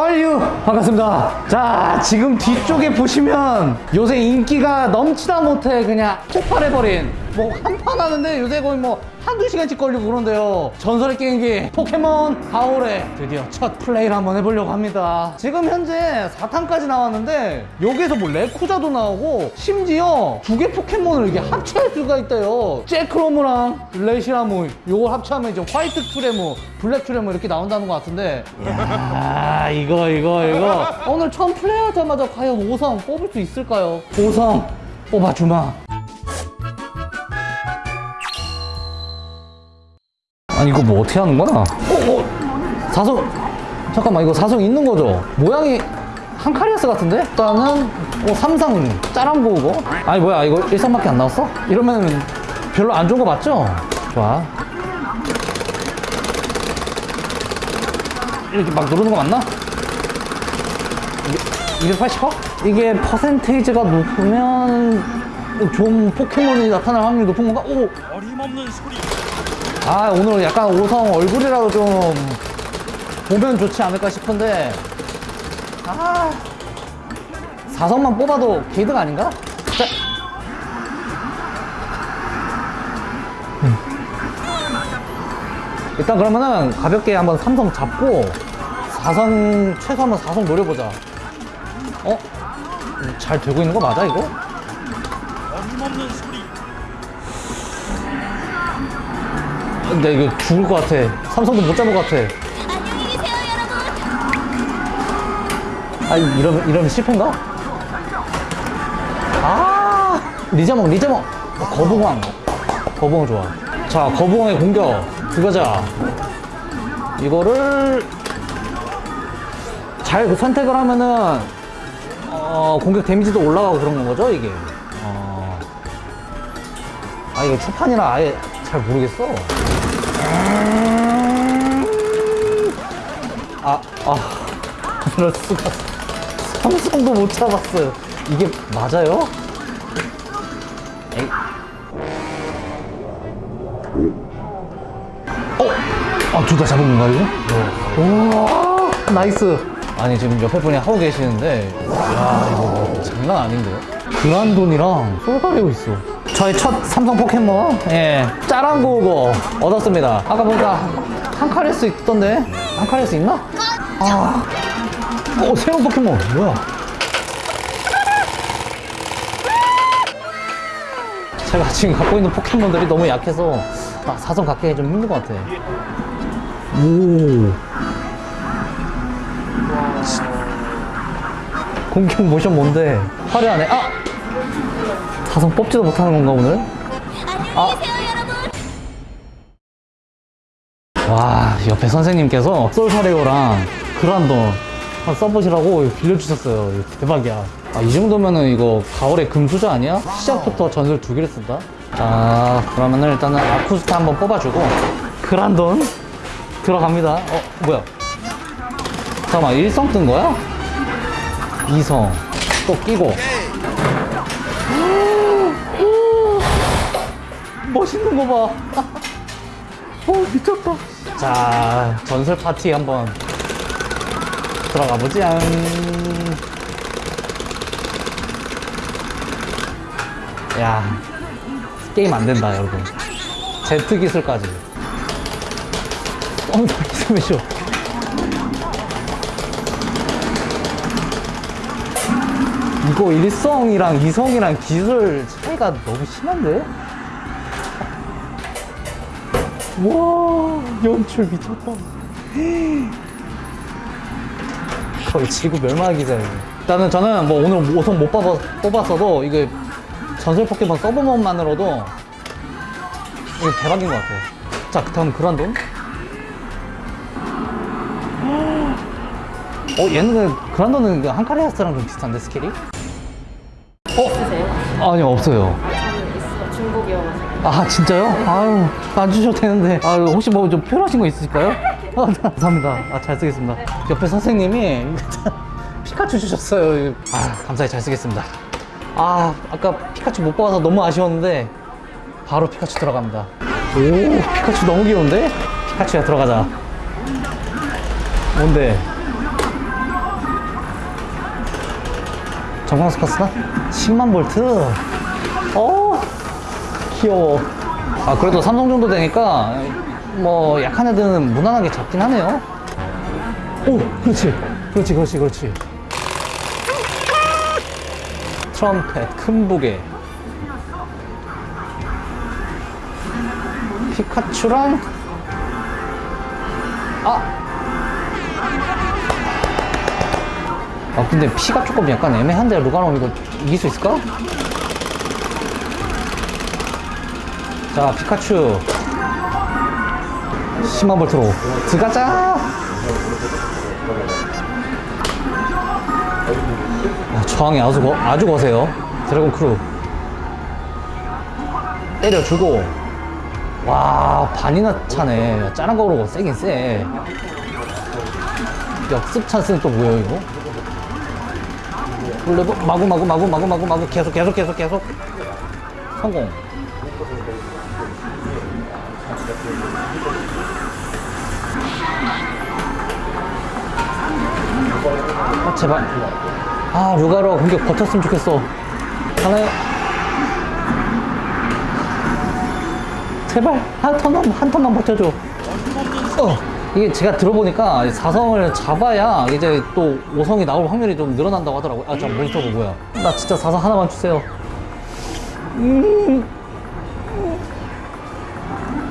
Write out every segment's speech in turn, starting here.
아유 반갑습니다. 자 지금 뒤쪽에 보시면 요새 인기가 넘치다 못해 그냥 폭발해버린 뭐 한 판 하는데 요새 거의 뭐 한두 시간씩 걸리고 그런데요. 전설의 게임기 포켓몬 가오레. 드디어 첫 플레이를 한번 해보려고 합니다. 지금 현재 4탄까지 나왔는데 여기에서 뭐 레쿠자도 나오고 심지어 두 개 포켓몬을 이게 합체할 수가 있대요. 잭크로무랑 레시라무 요걸 합체하면 이제 화이트 큐레무 블랙 큐레무 이렇게 나온다는 것 같은데. 이야 이거 이거 이거. 오늘 처음 플레이하자마자 과연 5성 뽑을 수 있을까요? 5성 뽑아주마 아니 이거 뭐 어떻게 하는 거야? 어, 어. 사성 잠깐만 이거 사성 있는 거죠? 모양이 한카리아스 같은데? 일단은 어, 삼성 짜란보 이거 아니 뭐야 이거 일성밖에 안 나왔어? 이러면 별로 안 좋은 거 맞죠? 좋아 이렇게 막 누르는 거 맞나? 이게 280화? 이게 퍼센테이지가 높으면 좋은 포켓몬이 나타날 확률이 높은 건가? 오! 어림없는 소리 아 오늘 약간 오성 얼굴이라도 좀 보면 좋지 않을까 싶은데 아 사성만 뽑아도 개이득 아닌가? 자. 음. 일단 그러면은 가볍게 한번 삼성 잡고 사성 최소 한번 사성 노려보자 어? 잘 되고 있는 거 맞아 이거? 어림없는 소리 근데 이거 죽을 것 같아. 삼성도 못 잡을 것 같아. 안녕히 계세요, 여러분. 아 이러면 이러면 실패인가? 아! 리자몽 리자몽. 거북왕 거북왕 좋아. 자 거북왕의 공격. 들어가자 이거를 잘 선택을 하면은 어, 공격 데미지도 올라가고 그런 건 거죠 이게? 어. 아 이거 초판이라 아예 잘 모르겠어 아, 아, 그럴 수가. 삼성도 못 잡았어요. 이게 맞아요? 에이. 어? 아, 둘 다 잡은 건가, 이거? 우와, nice. 아니, 지금 옆에 분이 하고 계시는데, 야 이거 뭐 장난 아닌데요? 그란돈이랑 솔가레오 있어. 저의 첫 삼성 포켓몬, 예, 짜랑고우거 얻었습니다. 아까 보니까 한카레스 있던데? 한카레스 있나? 아, 어, 새로운 포켓몬, 뭐야? 제가 지금 갖고 있는 포켓몬들이 너무 약해서 아, 사성 갖기 좀 힘든 것 같아. 오. 공격 모션 뭔데? 화려하네. 아! 사성 뽑지도 못하는 건가, 오늘? 아. 와 옆에 선생님께서 솔사레오랑 그란돈 한번 써보시라고 빌려주셨어요 대박이야 아, 이 정도면은 이거 가을의 금수저 아니야? 시작부터 전설 두 개를 쓴다 자 그러면은 일단은 아쿠스타 한번 뽑아주고 그란돈 들어갑니다 어 뭐야 잠깐만 1성 뜬 거야? 2성 또 끼고 멋있는 거 봐. 어 미쳤다 자 전설 파티 한번 들어가 보지 앙. 야 게임 안 된다 여러분 제트 기술까지 엉덩이 스매쇼 이거 1성이랑 2성이랑 기술 차이가 너무 심한데? 와 연출 미쳤다. 거의 지구 멸망하기 전에. 일단은 저는 뭐 오늘 5성 못 뽑아, 뽑았어도 이게 전설 포켓몬 서브몬만으로도 이게 대박인 것 같아요. 자 다음 그란돈. 어 얘는 그란돈은 그 한카리아스랑 좀 비슷한데 스킬이? 어? 아니요 없어요 중복이어가지고. 아 진짜요? 아유 안 주셔도 되는데. 아 혹시 뭐 좀 필요하신 거 있으실까요? 아, 감사합니다. 아 잘 쓰겠습니다. 옆에 선생님이 피카츄 주셨어요. 아 감사히 잘 쓰겠습니다. 아 아까 피카츄 못 뽑아서 너무 아쉬웠는데 바로 피카츄 들어갑니다. 오 피카츄 너무 귀여운데? 피카츄야 들어가자. 뭔데? 정광스커스나 10만 볼트. 어, 귀여워. 아, 그래도 삼성 정도 되니까 뭐 약한 애들은 무난하게 잡긴 하네요. 오, 그렇지. 그렇지, 그렇지, 그렇지. 트럼펫, 큰 부계. 피카츄랑 아! 아 근데 피가 조금 약간 애매한데 루가노 이거 이길 수 있을까? 자 피카츄. 10만 볼트로. 들어가자! 아, 저항이 아주, 거, 아주 거세요. 드래곤 크루. 때려주고. 와 반이나 차네. 짜란 거 그러고 세긴 세. 역습 찬스는 또 뭐예요 이거? 블레브 마구 마구 마구 마구 마구 마구. 계속 계속 계속 계속. 성공 아 제발. 아 루가로 공격 버텼으면 좋겠어. 하나요? 제발 한 턴만 한 턴만 버텨줘. 어 이게 제가 들어보니까 사성을 잡아야 이제 또 5성이 나올 확률이 좀 늘어난다고 하더라고요. 아저 몬스터가 뭐야. 나 진짜 사성 하나만 주세요. 음.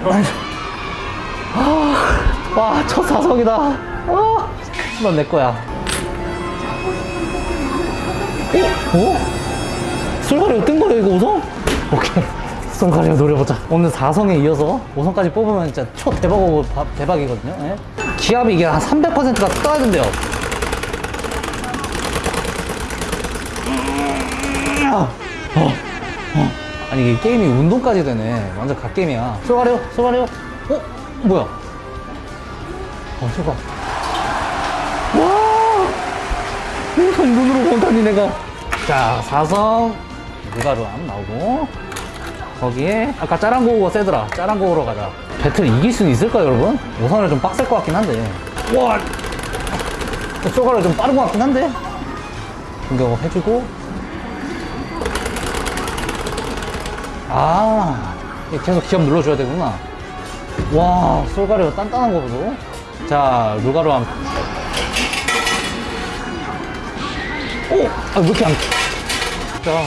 아, 와 첫 사성이다 아, 넌내 거야 어? 어? 솔가리오 뜬 거예요 이거 5성? 오케이 솔가리오 노려보자 오늘 4성에 이어서 5성까지 뽑으면 진짜 초 대박이고 바- 대박이거든요 예? 기압이 이게 한 300%가 떠야 된대요 어, 어. 아니 이게 게임이 운동까지 되네 완전 갓게임이야 솔가리오 솔가리오 어? 뭐야 어 제발 와! 우선 눈으로 본다니 내가. 자 사성 누가루암 나오고. 거기에 아까 짜란고우가 세더라. 짜란고우로 가자. 배틀 이길 수는 있을까 여러분? 우선은 좀 빡셀 것 같긴 한데. 와! 쏘가루 좀 빠른 것 같긴 한데? 공격 해주고. 아 계속 기업 눌러줘야 되구나. 와 쏠가루 단단한 거 보소 자 루가루암 오! 아, 왜 이렇게 안. 자.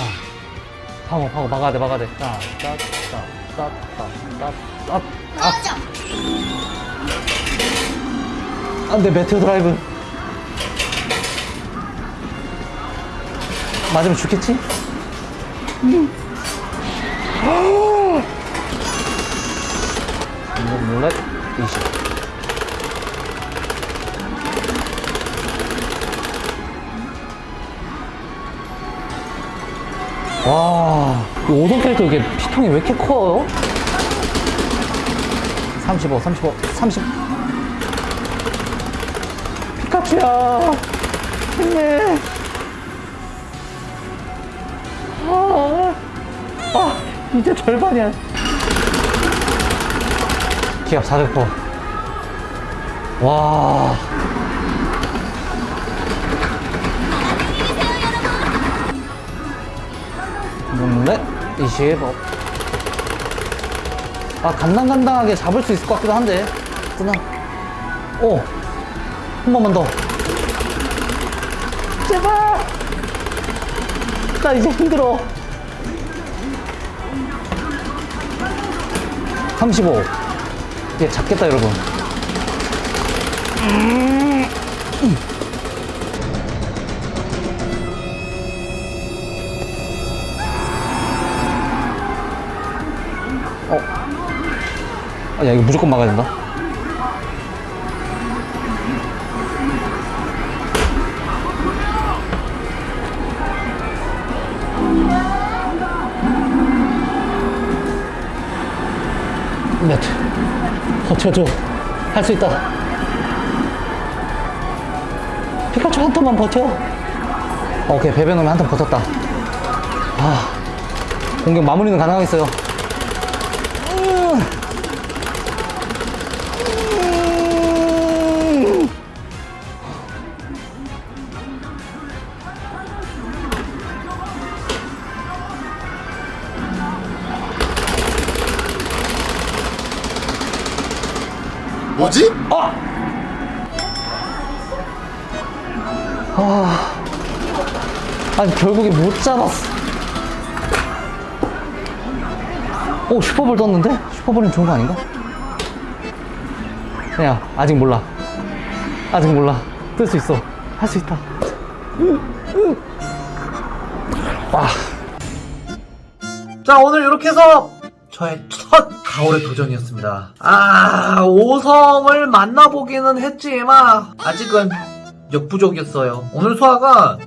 방어, 방어, 막아야 돼, 막아야 돼. 자, 따, 따, 따, 따, 따, 따. 아. 안 돼, 메테오 드라이브. 맞으면 죽겠지? 음. 룰렛 20. 와, 이 오동 캐릭터 이게 피통이 왜 이렇게 커요? 35, 35, 30. 피카츄야. 힘내. 아, 아, 이제 절반이야. 기압 400%. 와. 넷, 25. 아, 간당간당하게 잡을 수 있을 것 같기도 한데. 뜨나? 오! 한 번만 더. 제발! 나 이제 힘들어. 35. 이제 잡겠다, 여러분. 어. 아, 야, 이거 무조건 막아야 된다. 네트. 버텨줘. 할 수 있다. 피카츄 한 턴만 버텨. 오케이, 베베놈이 한 턴 버텼다. 아, 공격 마무리는 가능하겠어요. 아. 아니, 결국에 못 잡았어. 오, 슈퍼볼 떴는데? 슈퍼볼은 좋은 거 아닌가? 그냥, 아직 몰라. 아직 몰라. 뜰 수 있어. 할 수 있다. 와. 자, 오늘 이렇게 해서 저의 첫 가을의 도전이었습니다. 아, 5성을 만나보기는 했지만, 아직은 역부족이었어요. 오늘 소아가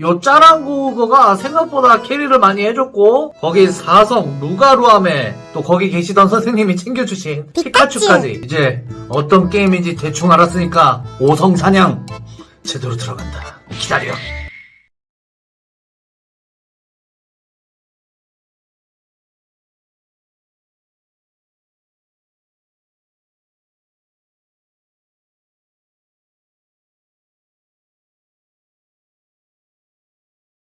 요 짜랑구가 생각보다 캐리를 많이 해줬고, 거기 4성 루가루함에 또 거기 계시던 선생님이 챙겨주신 피카츄까지 이제 어떤 게임인지 대충 알았으니까 5성 사냥 제대로 들어간다. 기다려.